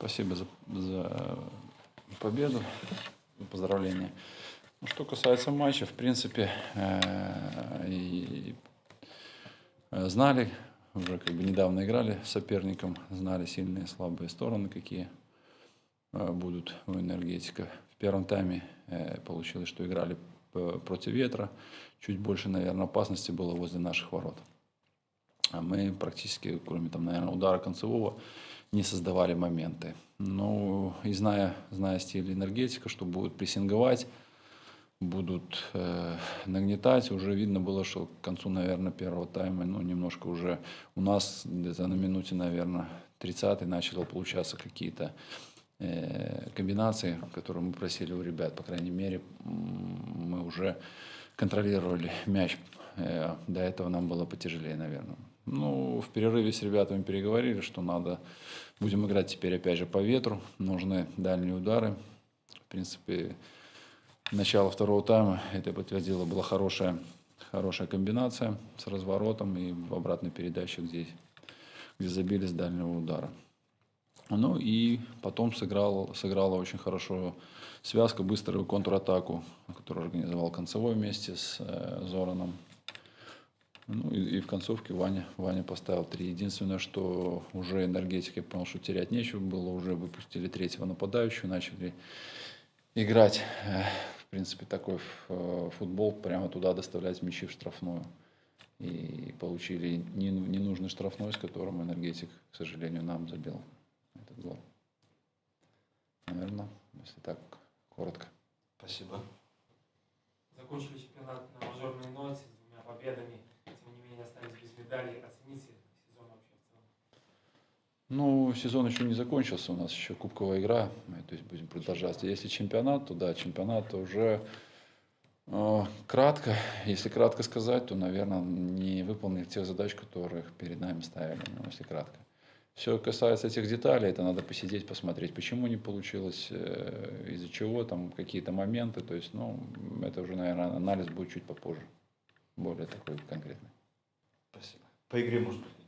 Спасибо за, за победу, поздравления. Ну, что касается матча, в принципе, э, и э, знали, уже как бы недавно играли с соперником, знали сильные и слабые стороны, какие э, будут у энергетика. В первом тайме э, получилось, что играли против ветра, чуть больше, наверное, опасности было возле наших ворот. А мы практически, кроме там, наверное, удара концевого, не создавали моменты. Ну, и зная, зная стиль энергетика, что будут прессинговать, будут э, нагнетать, уже видно было, что к концу, наверное, первого тайма, ну, немножко уже у нас где-то на минуте, наверное, 30 начало получаться какие-то э, комбинации, которые мы просили у ребят, по крайней мере, мы уже контролировали мяч. Э, До этого нам было потяжелее, наверное. Ну, в перерыве с ребятами переговорили, что надо, будем играть теперь опять же по ветру, нужны дальние удары. В принципе, начало второго тайма это подтвердило, была хорошая, хорошая комбинация с разворотом и в обратной передаче, где, где забили с дальнего удара. Ну и потом сыграл, сыграла очень хорошо связка, быструю контратаку, которую организовал Концевой вместе с э, Зораном. Ну и, и в концовке Ваня, Ваня поставил три. Единственное, что уже энергетик, я понял, что терять нечего было, уже выпустили третьего нападающего, начали играть, э, в принципе, такой э, футбол, прямо туда доставлять мячи в штрафную. И получили не- ненужный штрафной, с которым энергетик, к сожалению, нам забил этот гол. Наверное, если так коротко. Спасибо. Закончили чемпионат на медалей. Оцените сезон вообще в целом. Ну, сезон еще не закончился, у нас еще кубковая игра, мы, то есть будем продолжать. Если чемпионат, то да, чемпионат то уже э, кратко, если кратко сказать, то, наверное, не выполнили тех задач, которых перед нами ставили, ну, если кратко. Все касается этих деталей, это надо посидеть, посмотреть, почему не получилось, э, из-за чего, там какие-то моменты, то есть, ну, это уже, наверное, анализ будет чуть попозже, более такой конкретный. Спасибо. По игре, может быть,